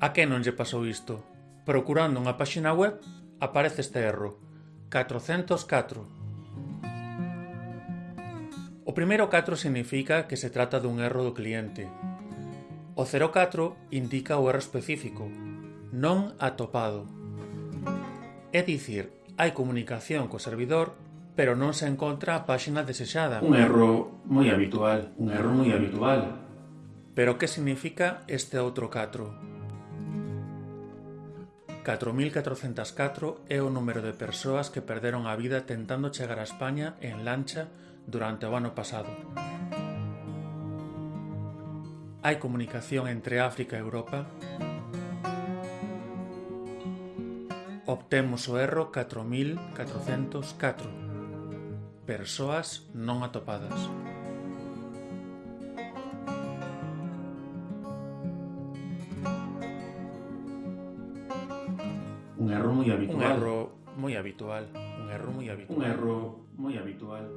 A quen non lle pasou isto? Procurando unha páxina web, aparece este erro. 404. O primeiro 4 significa que se trata dun erro do cliente. O 04 indica o erro específico, non atopado. É dicir, hai comunicación co servidor, pero non se encontra a páxina desexada. Un erro moi habitual, un erro moi habitual. Pero que significa este outro 4? 4.404 é o número de persoas que perderon a vida tentando chegar a España en lancha durante o ano pasado. Hai comunicación entre África e Europa? Obtemos o erro 4.404. Persoas non atopadas. Un error muy habitual. Un error muy habitual. Un error muy habitual. Un error muy habitual.